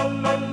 la la